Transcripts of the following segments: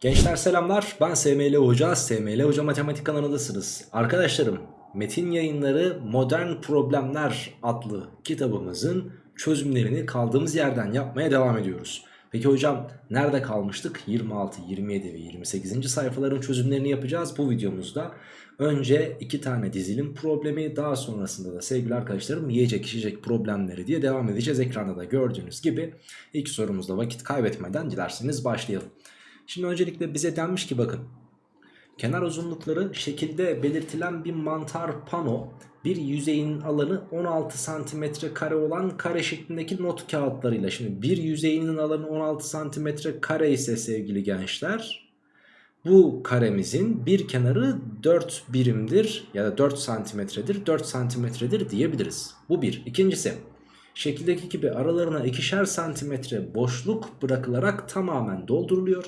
Gençler selamlar ben SML Hoca, SML Hoca Matematik kanalındasınız. Arkadaşlarım Metin Yayınları Modern Problemler adlı kitabımızın çözümlerini kaldığımız yerden yapmaya devam ediyoruz. Peki hocam nerede kalmıştık? 26, 27 ve 28. sayfaların çözümlerini yapacağız bu videomuzda. Önce iki tane dizilim problemi daha sonrasında da sevgili arkadaşlarım yiyecek içecek problemleri diye devam edeceğiz. Ekranda da gördüğünüz gibi ilk sorumuzda vakit kaybetmeden dilerseniz başlayalım. Şimdi öncelikle bize denmiş ki bakın kenar uzunlukları şekilde belirtilen bir mantar pano bir yüzeyinin alanı 16 santimetre kare olan kare şeklindeki not kağıtlarıyla şimdi bir yüzeyinin alanı 16 santimetre kare ise sevgili gençler bu karemizin bir kenarı 4 birimdir ya da 4 santimetredir 4 santimetredir diyebiliriz. Bu bir. İkincisi şekildeki gibi aralarına ikişer santimetre boşluk bırakılarak tamamen dolduruluyor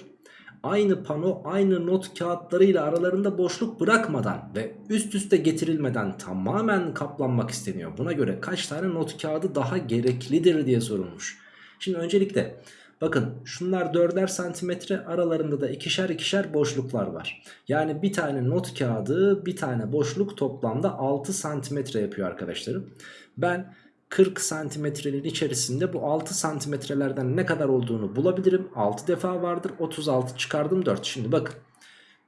aynı pano aynı not kağıtlarıyla aralarında boşluk bırakmadan ve üst üste getirilmeden tamamen kaplanmak isteniyor. Buna göre kaç tane not kağıdı daha gereklidir diye sorulmuş. Şimdi öncelikle bakın şunlar 4'er santimetre aralarında da ikişer ikişer boşluklar var. Yani bir tane not kağıdı bir tane boşluk toplamda 6 santimetre yapıyor arkadaşlarım. Ben 40 santimetrenin içerisinde bu 6 santimetrelerden ne kadar olduğunu bulabilirim. 6 defa vardır 36 çıkardım 4. Şimdi bakın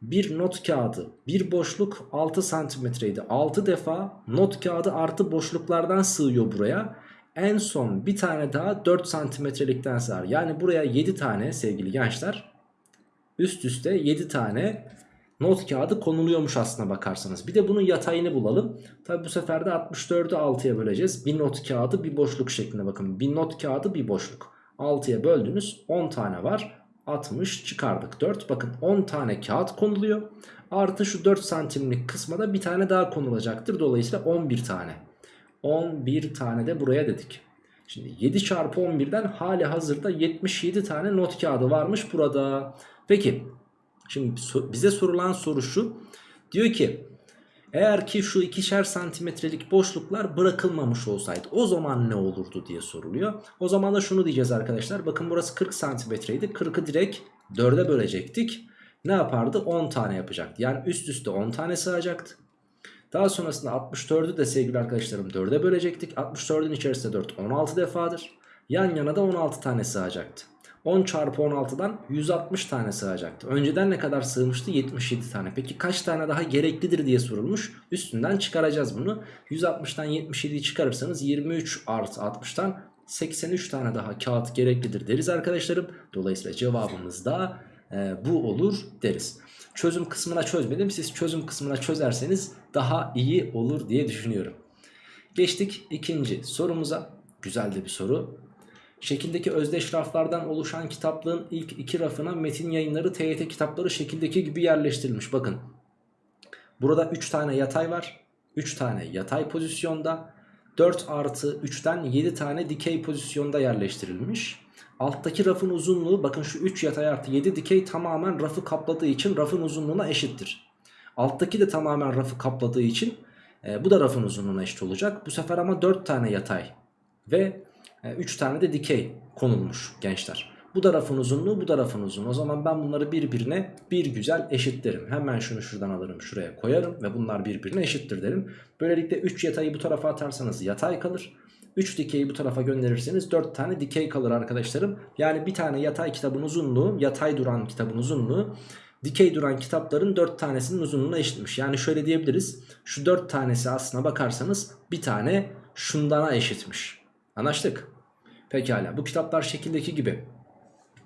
bir not kağıdı bir boşluk 6 santimetreydi. 6 defa not kağıdı artı boşluklardan sığıyor buraya. En son bir tane daha 4 santimetrelikten sığar. Yani buraya 7 tane sevgili gençler üst üste 7 tane not kağıdı konuluyormuş aslına bakarsanız. Bir de bunun yatayını bulalım. Tabi bu sefer de 64'ü 6'ya böleceğiz. Bir not kağıdı bir boşluk şeklinde bakın. Bir not kağıdı bir boşluk. 6'ya böldünüz 10 tane var. 60 çıkardık 4. Bakın 10 tane kağıt konuluyor. Artı şu 4 santimlik kısma da bir tane daha konulacaktır. Dolayısıyla 11 tane. 11 tane de buraya dedik. Şimdi 7 çarpı 11'den hali hazırda 77 tane not kağıdı varmış burada. Peki Şimdi bize sorulan soru şu. Diyor ki eğer ki şu ikişer santimetrelik boşluklar bırakılmamış olsaydı o zaman ne olurdu diye soruluyor. O zaman da şunu diyeceğiz arkadaşlar. Bakın burası 40 santimetreydi. 40'ı direkt 4'e bölecektik. Ne yapardı? 10 tane yapacaktı. Yani üst üste 10 tane sığacaktı. Daha sonrasında 64'ü de sevgili arkadaşlarım 4'e bölecektik. 64'ün içerisinde 4 16 defadır. Yan yana da 16 tane sığacaktı. 10 çarpı 16'dan 160 tane sığacaktı. Önceden ne kadar sığmıştı? 77 tane. Peki kaç tane daha gereklidir diye sorulmuş. Üstünden çıkaracağız bunu. 160'tan 77'yi çıkarırsanız 23 artı 60'tan 83 tane daha kağıt gereklidir deriz arkadaşlarım. Dolayısıyla cevabımız da e, bu olur deriz. Çözüm kısmına çözmedim. Siz çözüm kısmına çözerseniz daha iyi olur diye düşünüyorum. Geçtik ikinci sorumuza. Güzel de bir soru. Şekildeki özdeş raflardan oluşan kitaplığın ilk iki rafına metin yayınları TYT kitapları şekildeki gibi yerleştirilmiş. Bakın burada 3 tane yatay var. 3 tane yatay pozisyonda. 4 artı 3'ten 7 tane dikey pozisyonda yerleştirilmiş. Alttaki rafın uzunluğu bakın şu 3 yatay artı 7 dikey tamamen rafı kapladığı için rafın uzunluğuna eşittir. Alttaki de tamamen rafı kapladığı için e, bu da rafın uzunluğuna eşit olacak. Bu sefer ama 4 tane yatay ve 3 tane de dikey konulmuş gençler. Bu da rafın uzunluğu bu da rafın uzunluğu. O zaman ben bunları birbirine bir güzel eşitlerim. Hemen şunu şuradan alırım şuraya koyarım ve bunlar birbirine eşittir derim. Böylelikle 3 yatayı bu tarafa atarsanız yatay kalır. 3 dikeyi bu tarafa gönderirseniz 4 tane dikey kalır arkadaşlarım. Yani bir tane yatay kitabın uzunluğu, yatay duran kitabın uzunluğu dikey duran kitapların 4 tanesinin uzunluğuna eşitmiş. Yani şöyle diyebiliriz. Şu 4 tanesi aslına bakarsanız bir tane şundana eşitmiş. Anlaştık. Pekala bu kitaplar şekildeki gibi.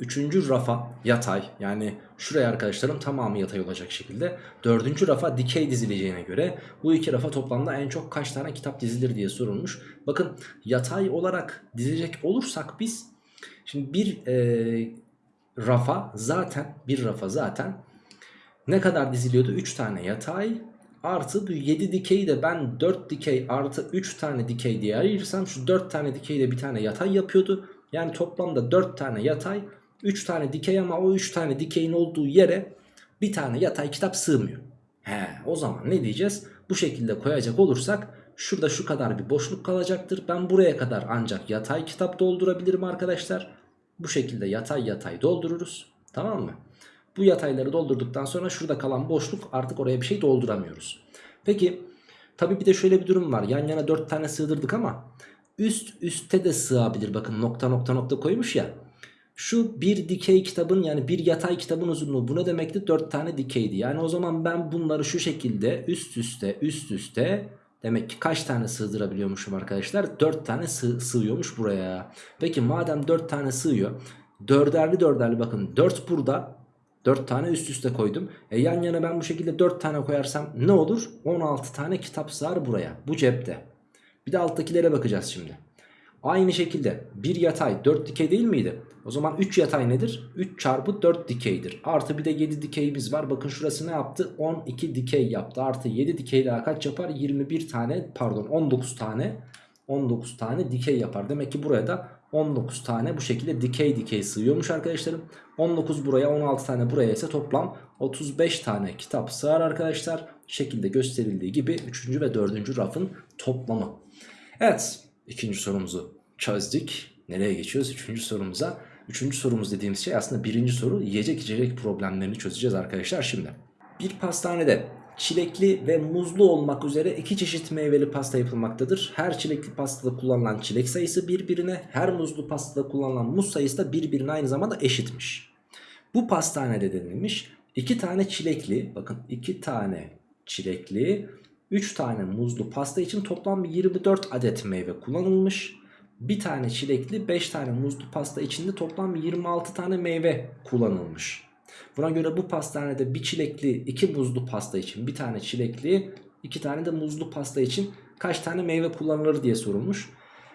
Üçüncü rafa yatay yani şuraya arkadaşlarım tamamı yatay olacak şekilde. Dördüncü rafa dikey dizileceğine göre bu iki rafa toplamda en çok kaç tane kitap dizilir diye sorulmuş. Bakın yatay olarak dizecek olursak biz şimdi bir e, rafa zaten bir rafa zaten ne kadar diziliyordu? 3 tane yatay Artı bu 7 dikeyi de ben 4 dikey artı 3 tane dikey diye ayırırsam şu 4 tane dikey de bir tane yatay yapıyordu. Yani toplamda 4 tane yatay 3 tane dikey ama o 3 tane dikeyin olduğu yere bir tane yatay kitap sığmıyor. He o zaman ne diyeceğiz? Bu şekilde koyacak olursak şurada şu kadar bir boşluk kalacaktır. Ben buraya kadar ancak yatay kitap doldurabilirim arkadaşlar. Bu şekilde yatay yatay doldururuz. Tamam mı? Bu yatayları doldurduktan sonra şurada kalan boşluk artık oraya bir şey dolduramıyoruz. Peki tabi bir de şöyle bir durum var. Yan yana 4 tane sığdırdık ama üst üste de sığabilir. Bakın nokta nokta nokta koymuş ya. Şu bir dikey kitabın yani bir yatay kitabın uzunluğu bu ne demekti? 4 tane dikeydi. Yani o zaman ben bunları şu şekilde üst üste üst üste demek ki kaç tane sığdırabiliyormuşum arkadaşlar? 4 tane sığ, sığıyormuş buraya. Peki madem 4 tane sığıyor. Dörderli dörderli bakın 4 burada 4 tane üst üste koydum. E yan yana ben bu şekilde 4 tane koyarsam ne olur? 16 tane kitap sığar buraya. Bu cepte. Bir de alttakilere bakacağız şimdi. Aynı şekilde bir yatay 4 dikey değil miydi? O zaman 3 yatay nedir? 3 çarpı 4 dikeydir. Artı bir de 7 dikeyimiz var. Bakın şurası ne yaptı? 12 dikey yaptı. Artı 7 dikey daha kaç yapar? 21 tane pardon 19 tane 19 tane dikey yapar. Demek ki buraya da 19 tane bu şekilde dikey dikey sığıyormuş arkadaşlarım. 19 buraya 16 tane buraya ise toplam 35 tane kitap sığar arkadaşlar. Şekilde gösterildiği gibi 3. ve 4. rafın toplamı. Evet ikinci sorumuzu çözdük. Nereye geçiyoruz? Üçüncü sorumuza. Üçüncü sorumuz dediğimiz şey aslında birinci soru yiyecek içecek problemlerini çözeceğiz arkadaşlar şimdi. Bir pastanede çilekli ve muzlu olmak üzere iki çeşit meyveli pasta yapılmaktadır. Her çilekli pastada kullanılan çilek sayısı birbirine, her muzlu pastada kullanılan muz sayısı da birbirine aynı zamanda eşitmiş. Bu pastanede denilmiş iki tane çilekli, bakın iki tane çilekli, 3 tane muzlu pasta için toplam 24 adet meyve kullanılmış. Bir tane çilekli 5 tane muzlu pasta içinde toplam 26 tane meyve kullanılmış. Buna göre bu pastanede bir çilekli 2 muzlu pasta için bir tane çilekli 2 tane de muzlu pasta için kaç tane meyve kullanılır diye sorulmuş.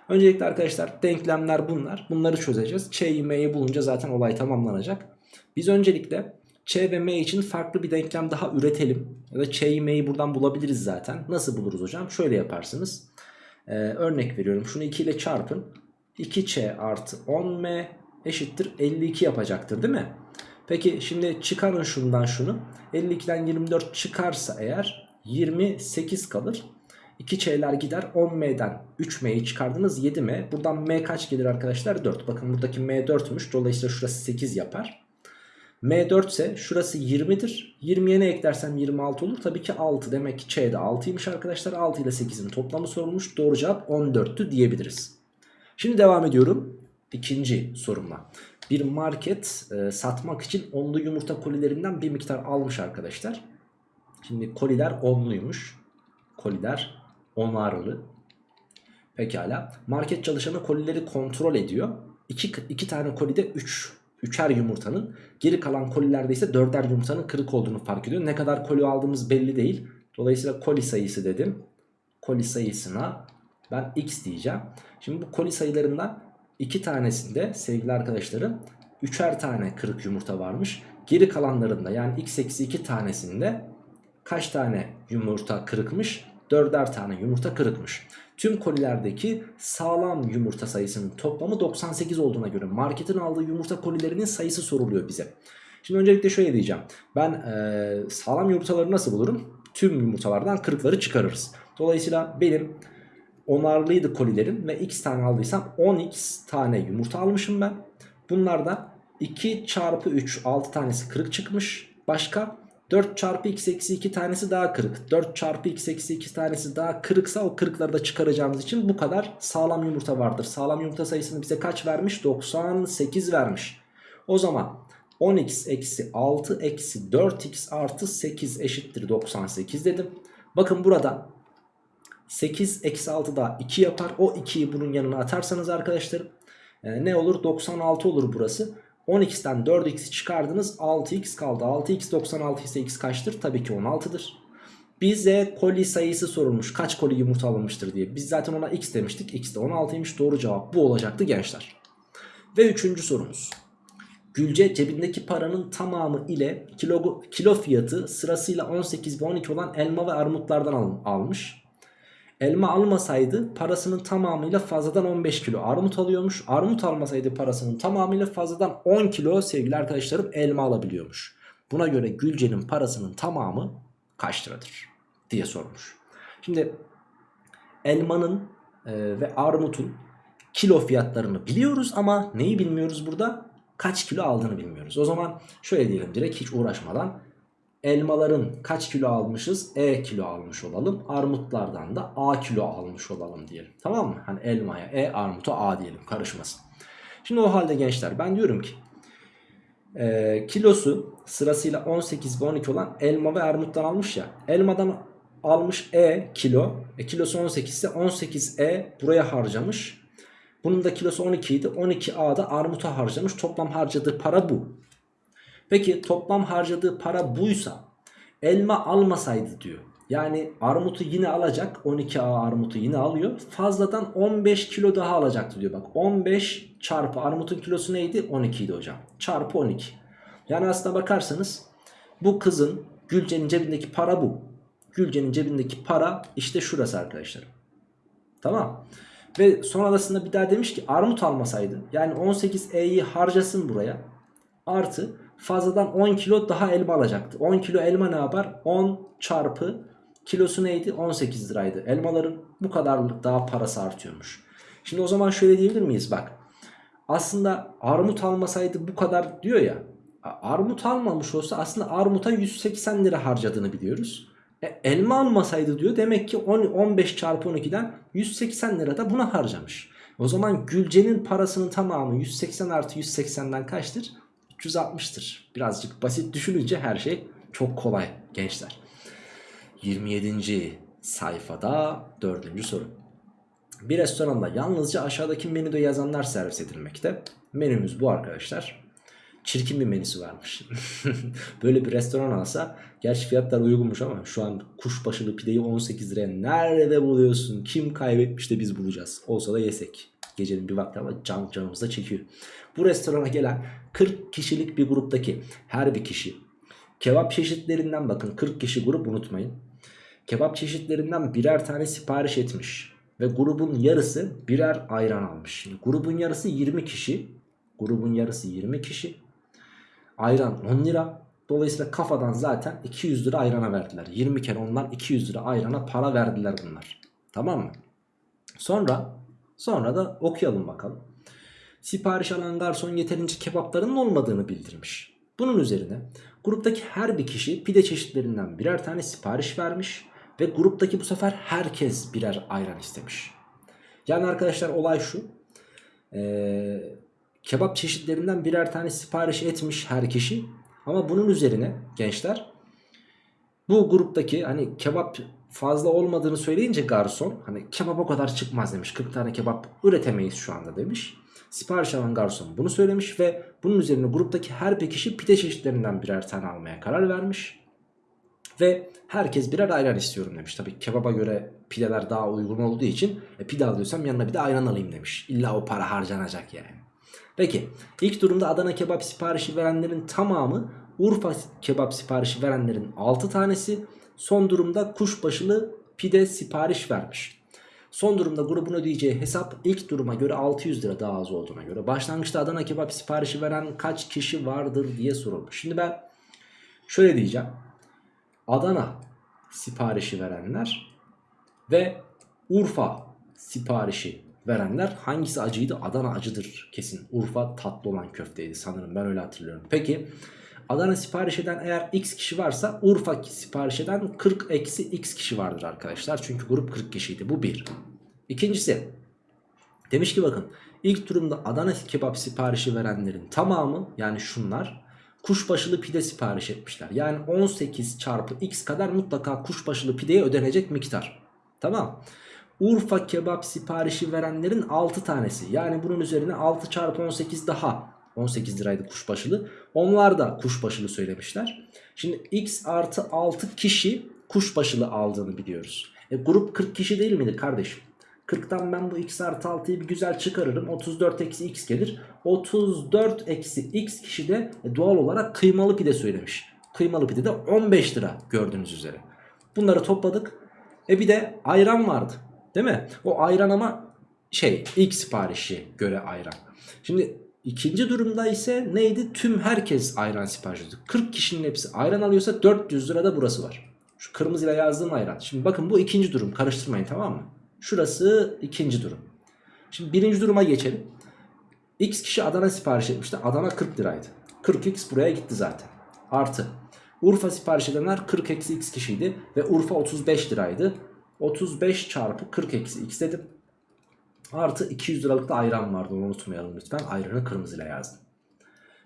Öncelikle arkadaşlar denklemler bunlar. Bunları çözeceğiz. Ç'yi M'yi bulunca zaten olay tamamlanacak. Biz öncelikle Ç ve M için farklı bir denklem daha üretelim. Ya da Ç'yi M'yi buradan bulabiliriz zaten. Nasıl buluruz hocam? Şöyle yaparsınız. Ee, örnek veriyorum. Şunu 2 ile çarpın. 2Ç artı 10M eşittir 52 yapacaktır değil mi? Peki şimdi çıkarın şundan şunu. 52'den 24 çıkarsa eğer 28 kalır. 2Ç'ler gider 10M'den 3M'yi çıkardınız 7M. Buradan M kaç gelir arkadaşlar? 4. Bakın buradaki M 4'müş. Dolayısıyla şurası 8 yapar. M4 ise şurası 20'dir. 20'ye ne eklersem 26 olur. Tabii ki 6. Demek ki Ç'de 6'ymış arkadaşlar. 6 ile 8'in toplamı sorulmuş. Doğru cevap 14'tü diyebiliriz. Şimdi devam ediyorum. İkinci sorumla. Bir market e, satmak için onlu yumurta kolilerinden bir miktar almış arkadaşlar. Şimdi koliler onluymuş. Koliler onarlı. Pekala. Market çalışanı kolileri kontrol ediyor. 2 iki tane kolide 3 üçer yumurtanın geri kalan kolilerde ise dörder yumurtanın kırık olduğunu fark ediyor. Ne kadar koli aldığımız belli değil. Dolayısıyla koli sayısı dedim. Koli sayısına ben x diyeceğim. Şimdi bu koli sayılarından iki tanesinde sevgili arkadaşlarım üçer tane kırık yumurta varmış. Geri kalanlarında yani x eksi 2 tanesinde kaç tane yumurta kırıkmış? Dörder tane yumurta kırıkmış. Tüm kolilerdeki sağlam yumurta sayısının toplamı 98 olduğuna göre marketin aldığı yumurta kolilerinin sayısı soruluyor bize. Şimdi öncelikle şöyle diyeceğim. Ben e, sağlam yumurtaları nasıl bulurum? Tüm yumurtalardan kırıkları çıkarırız. Dolayısıyla benim onarlıydı kolilerim ve x tane aldıysam 10x tane yumurta almışım ben. Bunlardan 2 çarpı 3 6 tanesi kırık çıkmış. Başka 4 çarpı x eksi 2 tanesi daha kırık. 4 çarpı x eksi 2 tanesi daha kırıksa o kırıkları da çıkaracağımız için bu kadar sağlam yumurta vardır. Sağlam yumurta sayısını bize kaç vermiş? 98 vermiş. O zaman 10x eksi 6 eksi 4x artı 8 eşittir 98 dedim. Bakın burada 8 eksi 6 daha 2 yapar. O 2'yi bunun yanına atarsanız arkadaşlarım e, ne olur? 96 olur burası. 10x'ten 4x'i çıkardınız 6x kaldı. 6x 96 ise x kaçtır? Tabii ki 16'dır. Bize koli sayısı sorulmuş. Kaç koli yumurta alınmıştır diye. Biz zaten ona x demiştik. x de 16'ymış. Doğru cevap bu olacaktı gençler. Ve üçüncü sorumuz. Gülce cebindeki paranın tamamı ile kilo, kilo fiyatı sırasıyla 18 ve 12 olan elma ve armutlardan al, almış. Elma almasaydı parasının tamamıyla fazladan 15 kilo armut alıyormuş. Armut almasaydı parasının tamamıyla fazladan 10 kilo sevgili arkadaşlarım elma alabiliyormuş. Buna göre Gülce'nin parasının tamamı kaç liradır diye sormuş. Şimdi elmanın e, ve armutun kilo fiyatlarını biliyoruz ama neyi bilmiyoruz burada? kaç kilo aldığını bilmiyoruz. O zaman şöyle diyelim direkt hiç uğraşmadan elmaların kaç kilo almışız? E kilo almış olalım. Armutlardan da A kilo almış olalım diyelim. Tamam mı? Hani elmaya E armuta A diyelim karışmasın. Şimdi o halde gençler ben diyorum ki e, kilosu sırasıyla 18 ve 12 olan elma ve armuttan almış ya. Elmadan almış E kilo. E, kilosu 18 ise 18E buraya harcamış. Bunun da kilosu 12 idi. 12A'da armuta harcamış. Toplam harcadığı para bu. Peki toplam harcadığı para buysa elma almasaydı diyor. Yani armutu yine alacak. 12A armutu yine alıyor. Fazladan 15 kilo daha alacaktı diyor. Bak 15 çarpı armutun kilosu neydi? 12 idi hocam. Çarpı 12. Yani aslına bakarsanız bu kızın Gülce'nin cebindeki para bu. Gülce'nin cebindeki para işte şurası arkadaşlar. Tamam. Ve sonrasında bir daha demiş ki armut almasaydı yani 18E'yi harcasın buraya. Artı fazladan 10 kilo daha elma alacaktı. 10 kilo elma ne yapar? 10 çarpı kilosu neydi? 18 liraydı. Elmaların bu kadarlık daha parası artıyormuş. Şimdi o zaman şöyle diyebilir miyiz? Bak aslında armut almasaydı bu kadar diyor ya. Armut almamış olsa aslında armuta 180 lira harcadığını biliyoruz. E, elma almasaydı diyor demek ki 10, 15 çarpı 12'den 180 lira da buna harcamış. O zaman Gülce'nin parasının tamamı 180 artı 180'den kaçtır? 360'tır. Birazcık basit düşününce her şey çok kolay gençler. 27. sayfada 4. soru. Bir restoranda yalnızca aşağıdaki menüde yazanlar servis edilmekte. Menümüz bu arkadaşlar. Çirkin bir menüsü varmış. Böyle bir restoran alsa gerçi fiyatlar uygunmuş ama şu an kuşbaşılı pideyi 18 liraya nerede buluyorsun? Kim kaybetmiş de biz bulacağız. Olsa da yesek. Gecenin bir vakti ama can canımızda çekiyor. Bu restorana gelen 40 kişilik bir gruptaki her bir kişi kebap çeşitlerinden bakın 40 kişi grup unutmayın. Kebap çeşitlerinden birer tane sipariş etmiş. Ve grubun yarısı birer ayran almış. Şimdi grubun yarısı 20 kişi. Grubun yarısı 20 kişi. Ayran 10 lira. Dolayısıyla kafadan zaten 200 lira ayrana verdiler. 20 kere ondan 200 lira ayrana para verdiler bunlar. Tamam mı? Sonra sonra da okuyalım bakalım. Sipariş alan garson yeterince kebaplarının olmadığını bildirmiş. Bunun üzerine gruptaki her bir kişi pide çeşitlerinden birer tane sipariş vermiş ve gruptaki bu sefer herkes birer ayran istemiş. Yani arkadaşlar olay şu. Ee, kebap çeşitlerinden birer tane sipariş etmiş her kişi. Ama bunun üzerine gençler bu gruptaki hani kebap fazla olmadığını söyleyince garson hani kebap o kadar çıkmaz demiş. 40 tane kebap üretemeyiz şu anda demiş. Sipariş alan garson bunu söylemiş ve bunun üzerine gruptaki her bir kişi pide çeşitlerinden birer tane almaya karar vermiş. Ve herkes birer ayran istiyorum demiş. Tabii kebaba göre pideler daha uygun olduğu için e, pide alıyorsam yanına bir de ayran alayım demiş. İlla o para harcanacak yani. Peki ilk durumda Adana kebap siparişi verenlerin tamamı Urfa kebap siparişi verenlerin 6 tanesi son durumda kuşbaşılı pide sipariş vermiş. Son durumda grubun ödeyeceği hesap ilk duruma göre 600 lira daha az olduğuna göre. Başlangıçta Adana kebap siparişi veren kaç kişi vardır diye sorulmuş. Şimdi ben şöyle diyeceğim. Adana siparişi verenler ve Urfa siparişi verenler hangisi acıydı? Adana acıdır kesin. Urfa tatlı olan köfteydi sanırım ben öyle hatırlıyorum. Peki Adana sipariş eden eğer x kişi varsa Urfa sipariş eden 40 eksi x kişi vardır arkadaşlar. Çünkü grup 40 kişiydi bu bir. İkincisi demiş ki bakın ilk durumda Adana kebap siparişi verenlerin tamamı yani şunlar kuşbaşılı pide sipariş etmişler. Yani 18 çarpı x kadar mutlaka kuşbaşılı pideye ödenecek miktar. Tamam. Urfa kebap siparişi verenlerin 6 tanesi. Yani bunun üzerine 6 çarpı 18 daha 18 liraydı kuşbaşılı. Onlar da kuşbaşılı söylemişler. Şimdi x artı 6 kişi kuşbaşılı aldığını biliyoruz. E, grup 40 kişi değil miydi kardeşim? 40'tan ben bu x artı 6'yı bir güzel çıkarırım. 34 eksi x gelir. 34 eksi x kişi de e, doğal olarak kıymalı pide söylemiş. Kıymalı pide de 15 lira gördüğünüz üzere. Bunları topladık. E bir de ayran vardı. Değil mi? O ayran ama şey ilk siparişi göre ayran. Şimdi ikinci durumda ise neydi? Tüm herkes ayran sipariş ediyor. 40 kişinin hepsi ayran alıyorsa 400 lirada burası var. Şu kırmızıyla yazdığım ayran. Şimdi bakın bu ikinci durum. Karıştırmayın tamam mı? Şurası ikinci durum. Şimdi birinci duruma geçelim. X kişi Adana sipariş etmişti. Adana 40 liraydı. 40x buraya gitti zaten. Artı. Urfa sipariş edenler 40 eksi x kişiydi. Ve Urfa 35 liraydı. 35 çarpı 40 eksi x dedim. Artı 200 liralık da ayran vardı onu unutmayalım lütfen. Ayranı kırmızıyla yazdım.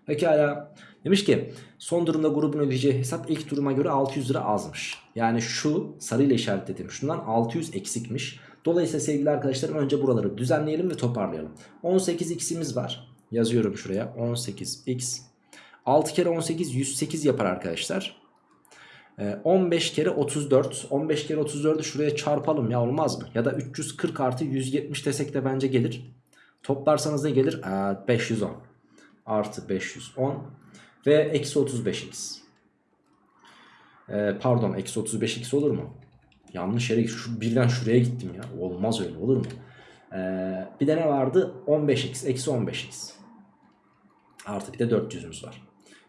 Pekala. Demiş ki son durumda grubun ödeyeceği hesap ilk duruma göre 600 lira azmış. Yani şu sarıyla işaretledim. Şundan 600 eksikmiş. Dolayısıyla sevgili arkadaşlarım önce buraları düzenleyelim ve toparlayalım. 18x'imiz var. Yazıyorum şuraya 18x. 6 kere 18 108 yapar arkadaşlar. Ee, 15 kere 34. 15 kere 34'ü şuraya çarpalım ya olmaz mı? Ya da 340 artı 170 desek de bence gelir. Toplarsanız ne gelir? Ee, 510 artı 510 ve eksi 35x. Ee, pardon eksi 35x olur mu? Yanlış yere şu birden şuraya gittim ya. Olmaz öyle olur mu? Ee, bir de ne vardı? 15x eksi 15x. Artı bir de 400'ümüz var.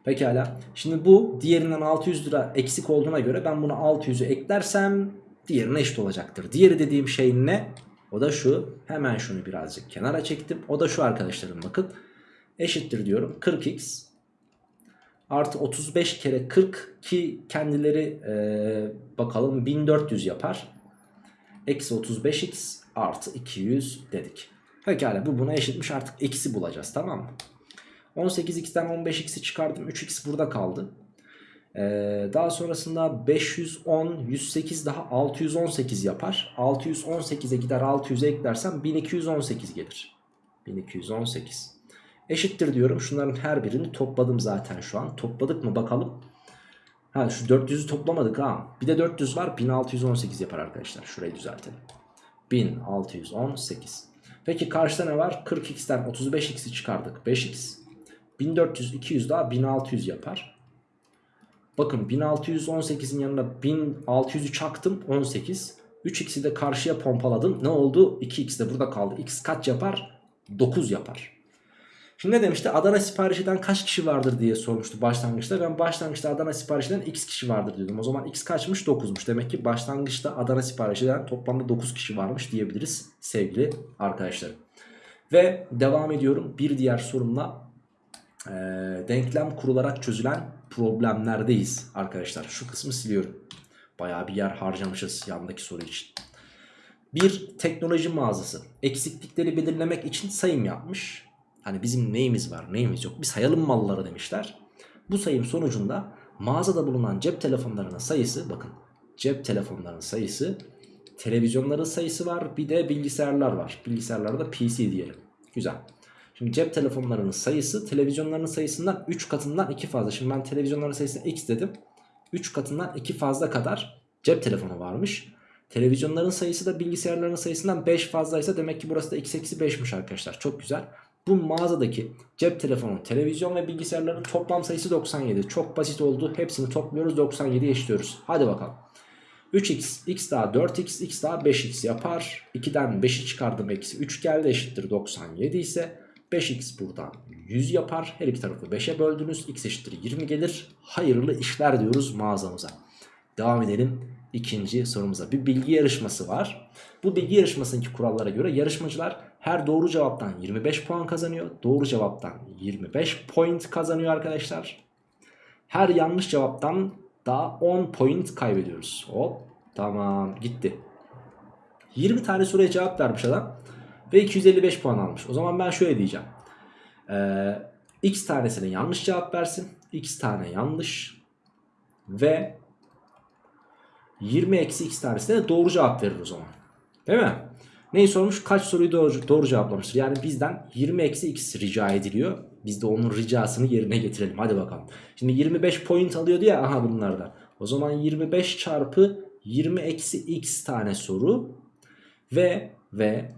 Pekala. Şimdi bu diğerinden 600 lira eksik olduğuna göre ben bunu 600'ü eklersem diğerine eşit olacaktır. Diğeri dediğim şey ne? O da şu. Hemen şunu birazcık kenara çektim. O da şu arkadaşlarım bakın. Eşittir diyorum. 40x artı 35 kere 40 ki kendileri e, bakalım 1400 yapar. Eksi 35x artı 200 dedik. Pekala bu buna eşitmiş artık eksi bulacağız tamam mı? 18x'ten 15x'i çıkardım 3x burada kaldı. Ee, daha sonrasında 510 108 daha 618 yapar. 618'e gider 600'e eklersem 1218 gelir. 1218 eşittir diyorum. Şunların her birini topladım zaten şu an. Topladık mı bakalım. Ha şu 400'ü toplamadık ha. Bir de 400 var 1618 yapar arkadaşlar. Şurayı düzeltelim. 1618. Peki karşıda ne var? 40x'ten 35x'i çıkardık. 5x. 1400 200 daha 1600 yapar. Bakın 1618'in yanına 1600'ü çaktım 18. 3x'i de karşıya pompaladım. Ne oldu? 2x de burada kaldı. x kaç yapar? 9 yapar. Şimdi ne demişti? Adana sipariş eden kaç kişi vardır diye sormuştu başlangıçta. Ben başlangıçta Adana sipariş eden x kişi vardır diyordum. O zaman x kaçmış? 9'muş. Demek ki başlangıçta Adana sipariş eden toplamda 9 kişi varmış diyebiliriz sevgili arkadaşlarım. Ve devam ediyorum bir diğer sorumla e, denklem kurularak çözülen problemlerdeyiz arkadaşlar. Şu kısmı siliyorum. Baya bir yer harcamışız yandaki soru için. Bir teknoloji mağazası eksiklikleri belirlemek için sayım yapmış. Hani bizim neyimiz var neyimiz yok bir sayalım malları demişler. Bu sayım sonucunda mağazada bulunan cep telefonlarının sayısı bakın cep telefonlarının sayısı televizyonların sayısı var bir de bilgisayarlar var. Bilgisayarlarda PC diyelim. Güzel. Şimdi cep telefonlarının sayısı televizyonların sayısından 3 katından 2 fazla. Şimdi ben televizyonların sayısına x dedim. 3 katından 2 fazla kadar cep telefonu varmış. Televizyonların sayısı da bilgisayarların sayısından 5 fazlaysa demek ki burası da x eksi 5'miş arkadaşlar. Çok güzel. Bu mağazadaki cep telefonu, televizyon ve bilgisayarların toplam sayısı 97. Çok basit oldu. Hepsini topluyoruz 97'ye eşliyoruz. Hadi bakalım. 3x, x daha 4x, x daha 5x yapar. 2'den 5'i çıkardım eksi 3 geldi eşittir 97 ise 5x buradan 100 yapar. Her iki tarafı 5'e böldünüz. x eşittir 20 gelir. Hayırlı işler diyoruz mağazamıza. Devam edelim ikinci sorumuza. Bir bilgi yarışması var. Bu bilgi yarışmasındaki kurallara göre yarışmacılar her doğru cevaptan 25 puan kazanıyor. Doğru cevaptan 25 point kazanıyor arkadaşlar. Her yanlış cevaptan daha 10 point kaybediyoruz. Hop tamam gitti. 20 tane soruya cevap vermiş adam. Ve 255 puan almış. O zaman ben şöyle diyeceğim. Ee, x tanesine yanlış cevap versin. x tane yanlış. Ve 20 eksi x tanesine doğru cevap verir o zaman. Değil mi? Neyi sormuş? Kaç soruyu doğru, doğru cevaplamıştır. Yani bizden 20 eksi x rica ediliyor. Biz de onun ricasını yerine getirelim. Hadi bakalım. Şimdi 25 point alıyordu ya aha bunlardan. O zaman 25 çarpı 20 eksi x tane soru. Ve ve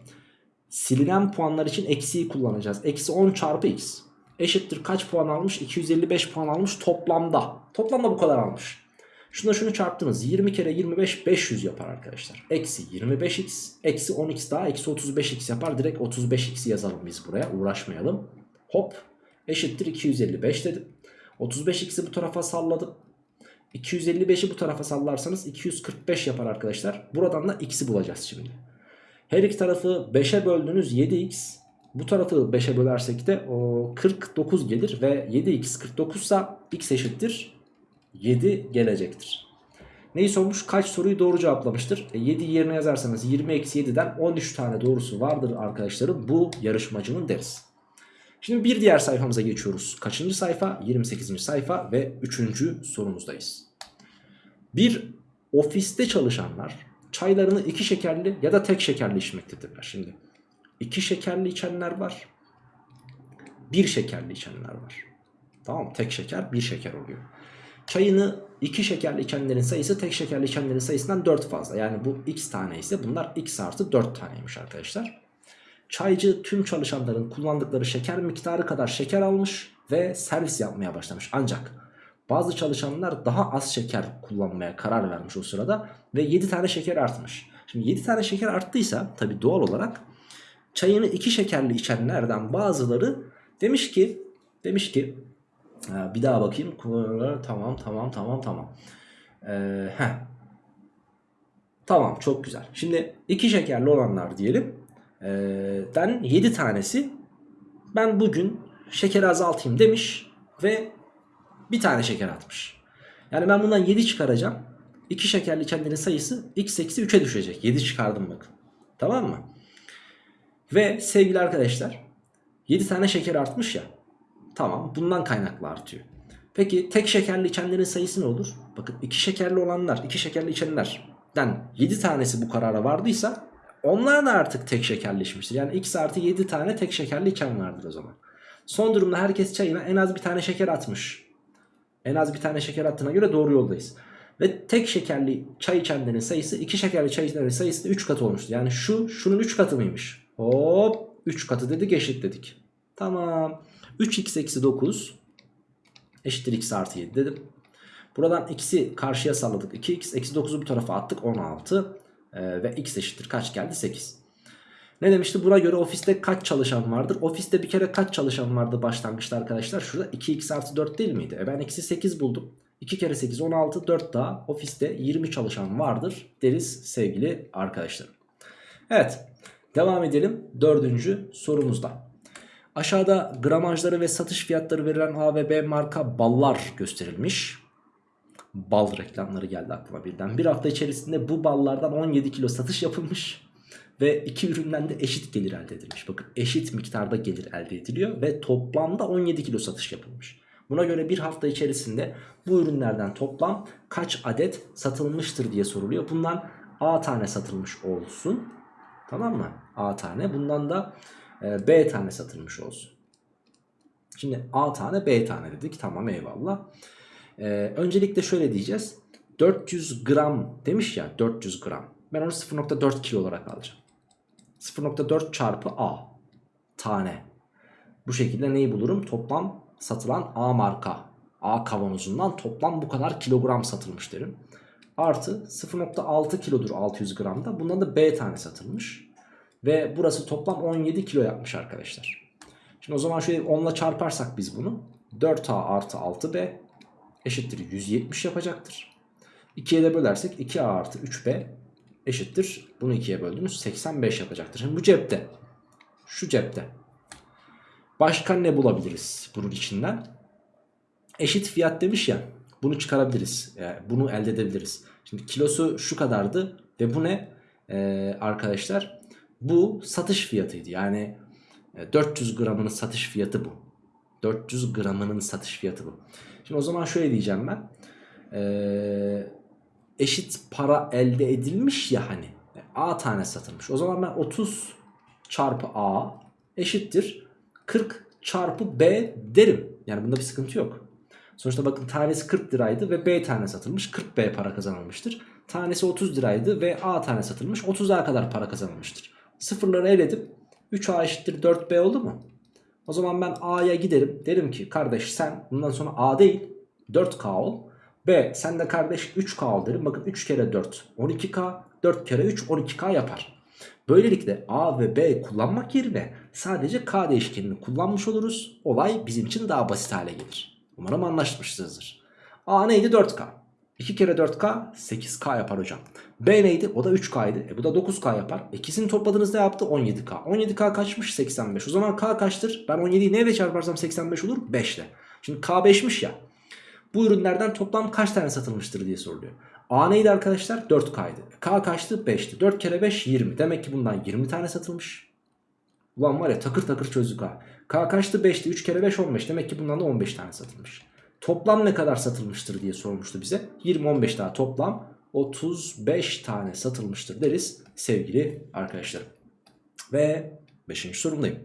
silinen puanlar için eksiyi kullanacağız. Eksi 10 çarpı x. Eşittir kaç puan almış? 255 puan almış toplamda. Toplamda bu kadar almış. Şuna şunu çarptınız. 20 kere 25 500 yapar arkadaşlar. Eksi 25x eksi 10x daha eksi 35x yapar. Direkt 35x'i yazalım biz buraya. Uğraşmayalım. Hop eşittir 255 dedim. 35x'i bu tarafa salladım. 255'i bu tarafa sallarsanız 245 yapar arkadaşlar. Buradan da x'i bulacağız şimdi. Her iki tarafı 5'e böldünüz 7x Bu tarafı 5'e bölersek de o 49 gelir ve 7x 49 ise x eşittir 7 gelecektir. Neyi sormuş? Kaç soruyu doğru cevaplamıştır? E 7 yerine yazarsanız 20 eksi 7'den 13 tane doğrusu vardır arkadaşlarım. Bu yarışmacının deriz. Şimdi bir diğer sayfamıza geçiyoruz. Kaçıncı sayfa? 28. sayfa ve 3. sorumuzdayız. Bir ofiste çalışanlar çaylarını iki şekerli ya da tek şekerli içmektedirler. Şimdi iki şekerli içenler var. Bir şekerli içenler var. Tamam? Tek şeker bir şeker oluyor. Çayını iki şekerli içenlerin sayısı tek şekerli içenlerin sayısından 4 fazla. Yani bu x tane ise bunlar x artı 4 taneymiş arkadaşlar. Çaycı tüm çalışanların kullandıkları şeker miktarı kadar şeker almış ve servis yapmaya başlamış. Ancak bazı çalışanlar daha az şeker kullanmaya karar vermiş o sırada ve 7 tane şeker artmış. Şimdi 7 tane şeker arttıysa tabi doğal olarak çayını 2 şekerli içenlerden bazıları demiş ki demiş ki bir daha bakayım tamam tamam tamam tamam. Ee, tamam çok güzel. Şimdi 2 şekerli olanlar diyelim. Ee, den 7 tanesi ben bugün şekeri azaltayım demiş ve bir tane şeker atmış. Yani ben bundan 7 çıkaracağım. 2 şekerli içenlerin sayısı x eksi 3'e düşecek. 7 çıkardım bakın. Tamam mı? Ve sevgili arkadaşlar 7 tane şeker artmış ya. Tamam bundan kaynaklı artıyor. Peki tek şekerli içenlerin sayısı ne olur? Bakın 2 şekerli olanlar, 2 şekerli içenlerden 7 tanesi bu karara vardıysa onlar da artık tek şekerli içmiştir. Yani x artı 7 tane tek şekerli içen vardır o zaman. Son durumda herkes çayına en az bir tane şeker atmış. En az bir tane şeker attığına göre doğru yoldayız. Ve tek şekerli çay içenlerin sayısı iki şekerli çay içenlerin sayısı da 3 katı olmuştu. Yani şu şunun 3 katı mıymış? Hop 3 katı dedik eşit dedik. Tamam. 3x eksi 9 eşittir x artı 7 dedim. Buradan x'i karşıya salladık. 2x eksi 9'u bu tarafa attık 16. Ee, ve x eşittir kaç geldi 8. Ne demişti? Buna göre ofiste kaç çalışan vardır? Ofiste bir kere kaç çalışan vardı başlangıçta arkadaşlar? Şurada 2x artı 4 değil miydi? E ben eksi 8 buldum. 2 kere 8 16 4 daha ofiste 20 çalışan vardır deriz sevgili arkadaşlarım. Evet devam edelim dördüncü sorumuzda. Aşağıda gramajları ve satış fiyatları verilen A ve B marka ballar gösterilmiş. Bal reklamları geldi aklıma birden. Bir hafta içerisinde bu ballardan 17 kilo satış yapılmış. Ve iki üründen de eşit gelir elde edilmiş. Bakın eşit miktarda gelir elde ediliyor ve toplamda 17 kilo satış yapılmış. Buna göre bir hafta içerisinde bu ürünlerden toplam kaç adet satılmıştır diye soruluyor. Bundan A tane satılmış olsun. Tamam mı? A tane. Bundan da e, B tane satılmış olsun. Şimdi A tane B tane dedik. Tamam eyvallah. E, öncelikle şöyle diyeceğiz. 400 gram demiş ya 400 gram. Ben onu 0.4 kilo olarak alacağım. 0.4 çarpı A tane. Bu şekilde neyi bulurum? Toplam satılan A marka A kavanozundan toplam bu kadar kilogram satılmış derim. Artı 0.6 kilodur 600 gramda. Bundan da B tane satılmış. Ve burası toplam 17 kilo yapmış arkadaşlar. Şimdi o zaman şöyle 10 ile çarparsak biz bunu. 4A artı 6B eşittir 170 yapacaktır. 2'ye de bölersek 2A artı 3B eşittir. Bunu 2'ye böldünüz 85 yapacaktır. Şimdi bu cepte. Şu cepte. Başka ne bulabiliriz bunun içinden? Eşit fiyat demiş ya. Bunu çıkarabiliriz. Yani bunu elde edebiliriz. Şimdi kilosu şu kadardı. Ve bu ne? Ee, arkadaşlar bu satış fiyatıydı. Yani 400 gramının satış fiyatı bu. 400 gramının satış fiyatı bu. Şimdi o zaman şöyle diyeceğim ben. Eee eşit para elde edilmiş ya hani. A tane satılmış. O zaman ben 30 çarpı A eşittir 40 çarpı B derim. Yani bunda bir sıkıntı yok. Sonuçta bakın tanesi 40 liraydı ve B tane satılmış. 40 B para kazanılmıştır. Tanesi 30 liraydı ve A tane satılmış. 30'a kadar para kazanılmıştır. Sıfırları eledim. 3A eşittir 4B oldu mu? O zaman ben A'ya giderim. Derim ki kardeş sen bundan sonra A değil 4K ol. B sen de kardeş 3K al. Bakın 3 kere 4 12K 4 kere 3 12K yapar. Böylelikle A ve B kullanmak yerine sadece K değişkenini kullanmış oluruz. Olay bizim için daha basit hale gelir. Umarım anlaşmışsınızdır. A neydi 4K. 2 kere 4K 8K yapar hocam. B neydi? O da 3K'ydı. E bu da 9K yapar. İkisini topladığınızda yaptı 17K. 17K kaçmış? 85. O zaman K kaçtır? Ben 17'yi neyle çarparsam 85 olur? 5 ile. Şimdi K 5'miş ya. Bu ürünlerden toplam kaç tane satılmıştır diye soruluyor. A neydi arkadaşlar? 4K'ydı. K kaçtı? 5'ti. 4 kere 5 20. Demek ki bundan 20 tane satılmış. Ulan var ya takır takır çözdük ha. K kaçtı? 5'ti. 3 kere 5 15. Demek ki bundan da 15 tane satılmış. Toplam ne kadar satılmıştır diye sormuştu bize. 20-15 daha toplam 35 tane satılmıştır deriz sevgili arkadaşlarım. Ve 5. sorumdayım.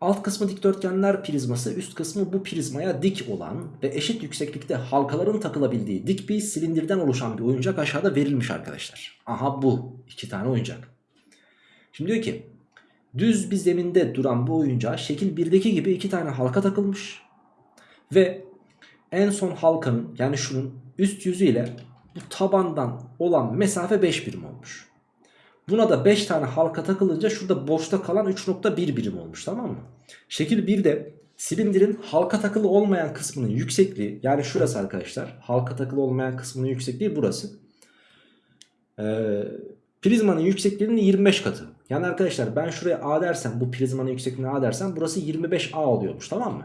Alt kısmı dikdörtgenler prizması, üst kısmı bu prizmaya dik olan ve eşit yükseklikte halkaların takılabildiği dik bir silindirden oluşan bir oyuncak aşağıda verilmiş arkadaşlar. Aha bu. iki tane oyuncak. Şimdi diyor ki düz bir zeminde duran bu oyuncağa şekil 1'deki gibi iki tane halka takılmış. Ve en son halkanın yani şunun üst yüzü ile bu tabandan olan mesafe 5 birim olmuş. Buna da 5 tane halka takılınca şurada boşta kalan 3.1 birim olmuş tamam mı? Şekil 1'de silindirin halka takılı olmayan kısmının yüksekliği yani şurası arkadaşlar halka takılı olmayan kısmının yüksekliği burası. Ee, prizmanın yüksekliğinin 25 katı. Yani arkadaşlar ben şuraya A dersem bu prizmanın yüksekliğine A dersem burası 25A oluyormuş tamam mı?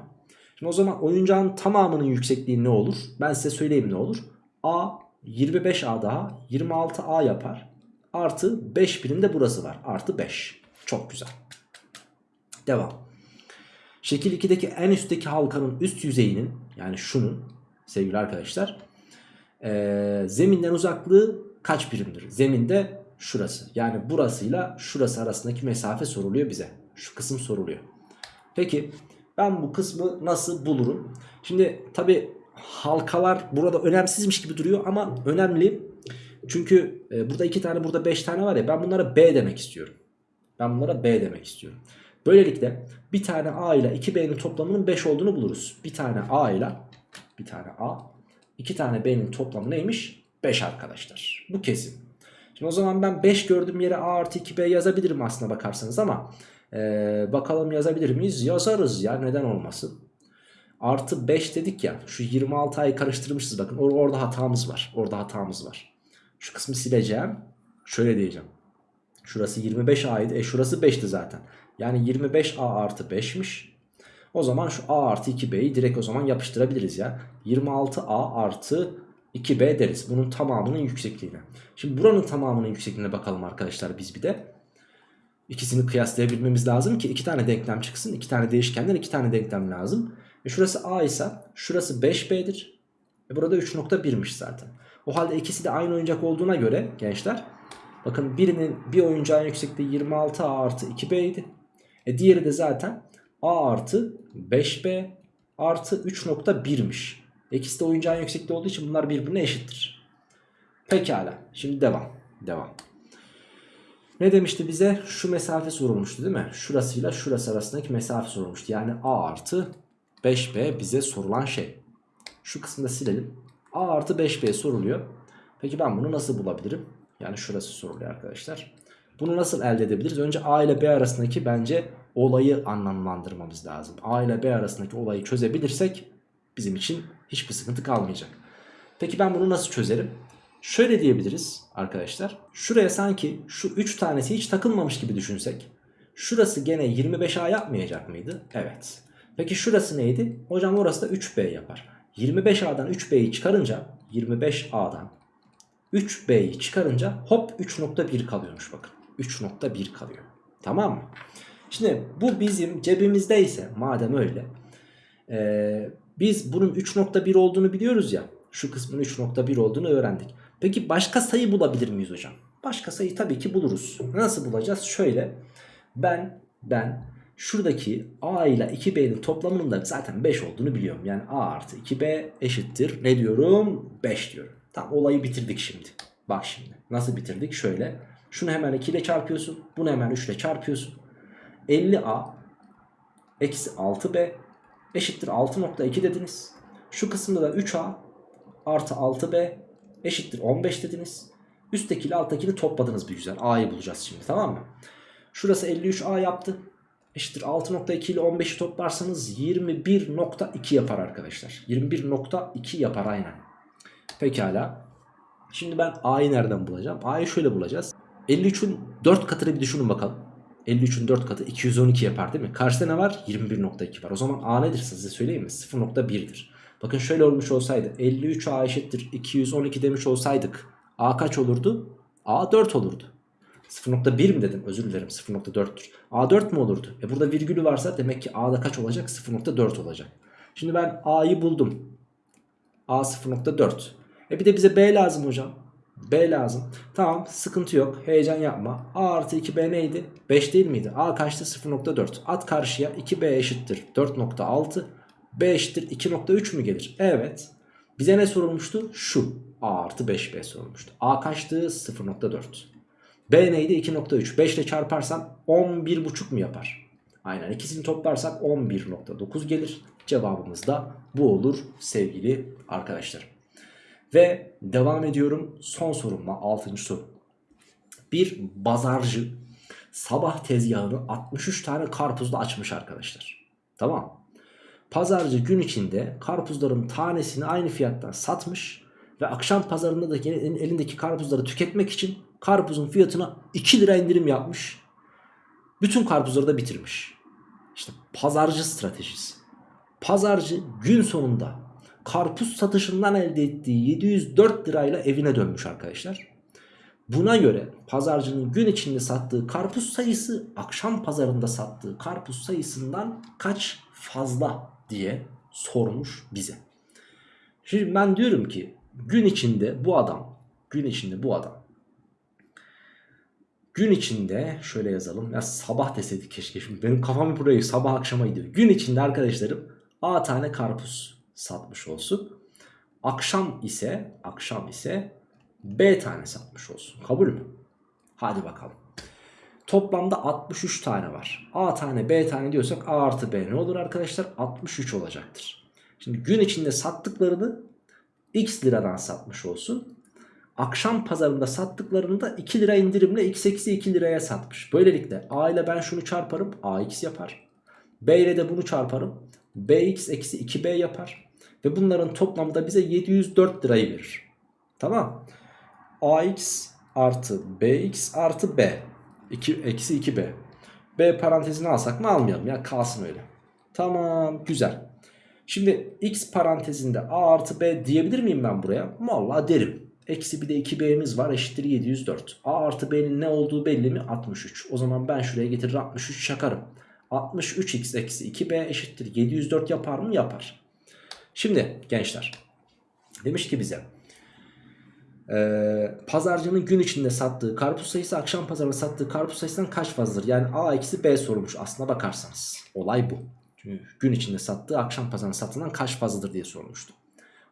Şimdi o zaman oyuncağın tamamının yüksekliği ne olur? Ben size söyleyeyim ne olur. A 25A daha 26A yapar. Artı 5 birim de burası var. Artı 5. Çok güzel. Devam. Şekil 2'deki en üstteki halkanın üst yüzeyinin yani şunun sevgili arkadaşlar ee, zeminden uzaklığı kaç birimdir? Zeminde şurası. Yani burasıyla şurası arasındaki mesafe soruluyor bize. Şu kısım soruluyor. Peki ben bu kısmı nasıl bulurum? Şimdi tabi halkalar burada önemsizmiş gibi duruyor ama önemli. Çünkü e, burada iki tane burada beş tane var ya ben bunlara B demek istiyorum. Ben bunlara B demek istiyorum. Böylelikle bir tane A ile 2B'nin toplamının 5 olduğunu buluruz. Bir tane A ile bir tane A iki tane B'nin toplamı neymiş? 5 arkadaşlar. Bu kesin. Şimdi o zaman ben 5 gördüğüm yere A artı 2B yazabilirim aslına bakarsanız ama ee, bakalım yazabilir miyiz? Yazarız ya neden olmasın. Artı 5 dedik ya şu 26 ayı karıştırmışız bakın Or orada hatamız var. Orada hatamız var. Şu kısmı sileceğim. Şöyle diyeceğim. Şurası 25 A'ydı. E şurası 5'ti zaten. Yani 25 A artı 5'miş. O zaman şu A artı 2B'yi direkt o zaman yapıştırabiliriz ya. 26 A artı 2B deriz. Bunun tamamının yüksekliğine. Şimdi buranın tamamının yüksekliğine bakalım arkadaşlar biz bir de. İkisini kıyaslayabilmemiz lazım ki iki tane denklem çıksın. iki tane değişkenden iki tane denklem lazım. E şurası A ise şurası 5B'dir. E burada 3.1'miş zaten. O halde ikisi de aynı oyuncak olduğuna göre gençler. Bakın birinin bir oyuncağın yüksekliği 26A artı 2B idi. E diğeri de zaten A artı 5B artı 3.1'miş. İkisi de oyuncağın yüksekliği olduğu için bunlar birbirine eşittir. Pekala. Şimdi devam. Devam. Ne demişti bize? Şu mesafe sorulmuştu değil mi? Şurasıyla şurası arasındaki mesafe sorulmuştu. Yani A artı 5B bize sorulan şey. Şu kısmını silelim. A artı 5B soruluyor. Peki ben bunu nasıl bulabilirim? Yani şurası soruluyor arkadaşlar. Bunu nasıl elde edebiliriz? Önce A ile B arasındaki bence olayı anlamlandırmamız lazım. A ile B arasındaki olayı çözebilirsek bizim için hiçbir sıkıntı kalmayacak. Peki ben bunu nasıl çözerim? Şöyle diyebiliriz arkadaşlar. Şuraya sanki şu 3 tanesi hiç takılmamış gibi düşünsek. Şurası gene 25A yapmayacak mıydı? Evet. Peki şurası neydi? Hocam orası da 3B yapar. 25A'dan 3B'yi çıkarınca 25A'dan 3B'yi çıkarınca hop 3.1 kalıyormuş bakın. 3.1 kalıyor. Tamam mı? Şimdi bu bizim cebimizdeyse madem öyle ee, biz bunun 3.1 olduğunu biliyoruz ya şu kısmın 3.1 olduğunu öğrendik. Peki başka sayı bulabilir miyiz hocam? Başka sayı tabii ki buluruz. Nasıl bulacağız? Şöyle ben ben şuradaki A ile 2B'nin toplamının da zaten 5 olduğunu biliyorum. Yani A artı 2B eşittir. Ne diyorum? 5 diyorum. Tamam olayı bitirdik şimdi. Bak şimdi nasıl bitirdik? Şöyle şunu hemen 2 ile çarpıyorsun. Bunu hemen 3 ile çarpıyorsun. 50A eksi 6B eşittir 6.2 dediniz. Şu kısımda da 3A artı 6B eşittir 15 dediniz. Üstteki ile alttakini topladınız bir güzel. A'yı bulacağız şimdi tamam mı? Şurası 53A yaptı. Eşittir 6.2 ile 15'i toplarsanız 21.2 yapar arkadaşlar. 21.2 yapar aynen. Pekala. Şimdi ben A'yı nereden bulacağım? A'yı şöyle bulacağız. 53'ün 4 katını bir düşünün bakalım. 53'ün 4 katı 212 yapar değil mi? Karşıda ne var? 21.2 var. O zaman A nedir size söyleyeyim mi? 0.1'dir. Bakın şöyle olmuş olsaydı 53 A eşittir 212 demiş olsaydık A kaç olurdu? A 4 olurdu. 0.1 mi dedim? Özür dilerim 0.4'tür. A 4 mu olurdu? E burada virgülü varsa demek ki A'da kaç olacak? 0.4 olacak. Şimdi ben A'yı buldum. A 0.4. E bir de bize B lazım hocam. B lazım. Tamam sıkıntı yok. Heyecan yapma. A artı 2B neydi? 5 değil miydi? A kaçtı? 0.4. At karşıya 2B eşittir 4.6. B eşittir 2.3 mü gelir? Evet. Bize ne sorulmuştu? Şu. A artı 5B sorulmuştu. A kaçtı? 0.4. B neydi? 2.3. 5 ile çarparsan 11.5 mu yapar? Aynen ikisini toplarsak 11.9 gelir. Cevabımız da bu olur sevgili arkadaşlar. Ve devam ediyorum son sorumla 6. soru. Bir bazarcı sabah tezgahını 63 tane karpuzla açmış arkadaşlar. Tamam. Pazarcı gün içinde karpuzların tanesini aynı fiyattan satmış ve akşam pazarında da elindeki karpuzları tüketmek için karpuzun fiyatına 2 lira indirim yapmış. Bütün karpuzları da bitirmiş. İşte pazarcı stratejisi. Pazarcı gün sonunda karpuz satışından elde ettiği 704 lirayla evine dönmüş arkadaşlar. Buna göre pazarcının gün içinde sattığı karpuz sayısı akşam pazarında sattığı karpuz sayısından kaç fazla diye sormuş bize. Şimdi ben diyorum ki gün içinde bu adam gün içinde bu adam gün içinde şöyle yazalım ya sabah deseydik keşke şimdi benim kafam burayı sabah akşama gidiyor. Gün içinde arkadaşlarım A tane karpuz satmış olsun. Akşam ise akşam ise B tane satmış olsun. Kabul mü? Hadi bakalım. Toplamda 63 tane var. A tane B tane diyorsak A artı B ne olur arkadaşlar? 63 olacaktır. Şimdi gün içinde sattıklarını X liradan satmış olsun. Akşam pazarında sattıklarını da 2 lira indirimle X eksi 2 liraya satmış. Böylelikle A ile ben şunu çarparım AX yapar. B ile de bunu çarparım. BX eksi 2B yapar. Ve bunların toplamı da bize 704 lirayı verir. Tamam. AX artı BX artı B. 2, eksi 2B. B parantezini alsak mı almayalım ya kalsın öyle. Tamam güzel. Şimdi x parantezinde a artı b diyebilir miyim ben buraya? Vallahi derim. Eksi bir de 2b'miz var eşittir 704. a artı b'nin ne olduğu belli mi? 63. O zaman ben şuraya getirir 63 çakarım. 63x eksi 2b eşittir 704 yapar mı? Yapar. Şimdi gençler demiş ki bize ee, pazarcının gün içinde sattığı karpuz sayısı akşam pazarında sattığı karpuz sayısından kaç fazladır? Yani A eksi B sormuş aslına bakarsanız. Olay bu. Çünkü gün içinde sattığı akşam pazarında satılan kaç fazladır diye sormuştu.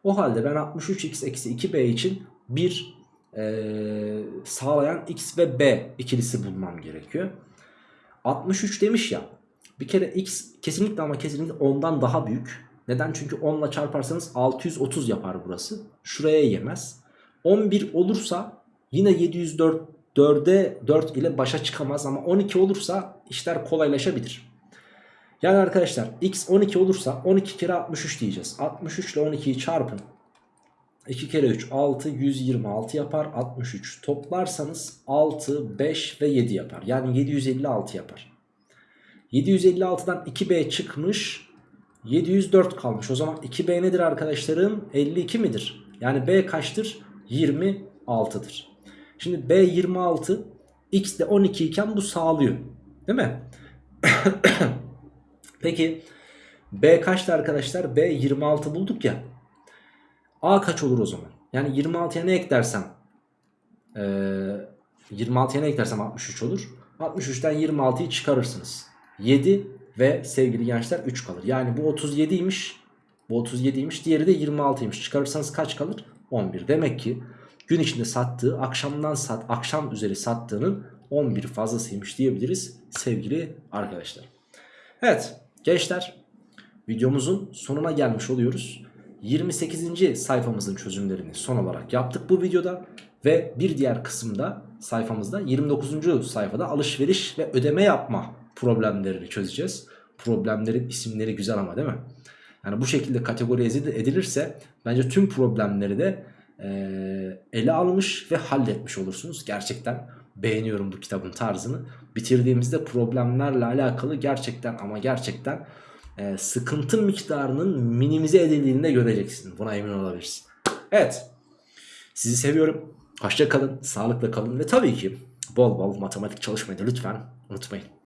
O halde ben 63x eksi 2B için bir e, sağlayan x ve b ikilisi bulmam gerekiyor. 63 demiş ya bir kere x kesinlikle ama kesinlikle ondan daha büyük. Neden? Çünkü 10 ile çarparsanız 630 yapar burası. Şuraya yemez. 11 olursa yine 704 4'e 4 ile başa çıkamaz ama 12 olursa işler kolaylaşabilir. Yani arkadaşlar x 12 olursa 12 kere 63 diyeceğiz. 63 ile 12'yi çarpın. 2 kere 3 6 126 yapar. 63 toplarsanız 6 5 ve 7 yapar. Yani 756 yapar. 756'dan 2b çıkmış. 704 kalmış. O zaman 2b nedir arkadaşlarım? 52 midir? Yani b kaçtır? 26'dır şimdi b 26 x de 12 iken bu sağlıyor. Değil mi? Peki b kaçtı arkadaşlar? B 26 bulduk ya A kaç olur o zaman? Yani 26'ya ne eklersem ee, 26'ya ne eklersem 63 olur. 63'ten 26'yı çıkarırsınız. 7 ve sevgili gençler 3 kalır. Yani bu 37'ymiş. Bu 37'ymiş. Diğeri de 26'ymış. Çıkarırsanız kaç kalır? 11. Demek ki gün içinde sattığı akşamdan sat akşam üzeri sattığının 11 fazlasıymış diyebiliriz sevgili arkadaşlar. Evet gençler videomuzun sonuna gelmiş oluyoruz. 28. sayfamızın çözümlerini son olarak yaptık bu videoda. Ve bir diğer kısımda sayfamızda 29. sayfada alışveriş ve ödeme yapma problemlerini çözeceğiz. Problemlerin isimleri güzel ama değil mi? Yani bu şekilde kategorize edilirse bence tüm problemleri de e, ele almış ve halletmiş olursunuz. Gerçekten beğeniyorum bu kitabın tarzını. Bitirdiğimizde problemlerle alakalı gerçekten ama gerçekten e, sıkıntı miktarının minimize edildiğini de göreceksin. Buna emin olabilirsin. Evet. Sizi seviyorum. Hoşça kalın, sağlıkla kalın ve tabii ki bol bol matematik çalışmayı da lütfen unutmayın.